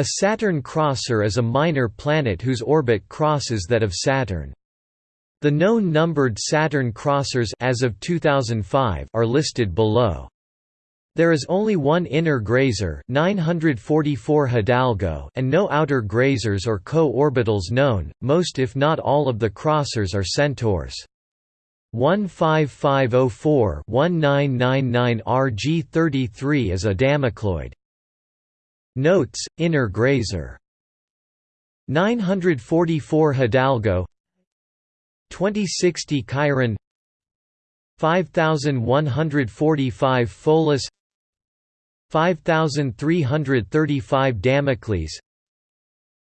A Saturn crosser is a minor planet whose orbit crosses that of Saturn. The known numbered Saturn crossers as of 2005 are listed below. There is only one inner grazer 944 Hidalgo and no outer grazers or co-orbitals known, most if not all of the crossers are centaurs. 15504-1999 RG33 is a Damocloid. Notes, Inner Grazer. 944 Hidalgo. 2060 Chiron. 5145 Pholus 5335 Damocles.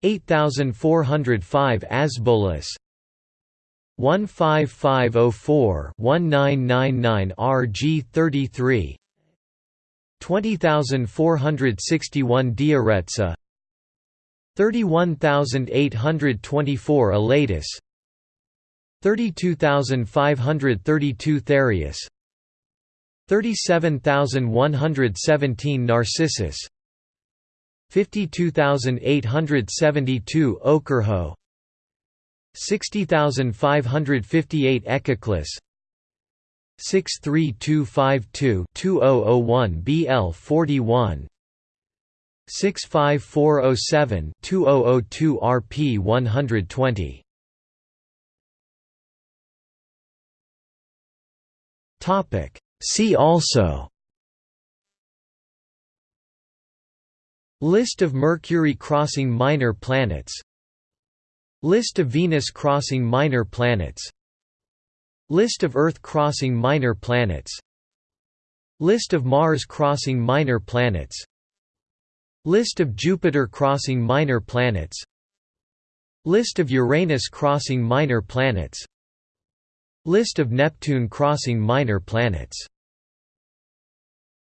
8405 Asbolus 15504-1999 RG33 20461 Dioretsa 31824 Elatus 32532 Thereus 37117 Narcissus 52872 Okyrhoe 60558 Echeclus 63252-2001 BL41 65407-2002 RP 120 Topic. See also List of Mercury crossing minor planets List of Venus crossing minor planets List of Earth crossing minor planets. List of Mars crossing minor planets. List of Jupiter crossing minor planets. List of Uranus crossing minor planets. List of Neptune crossing minor planets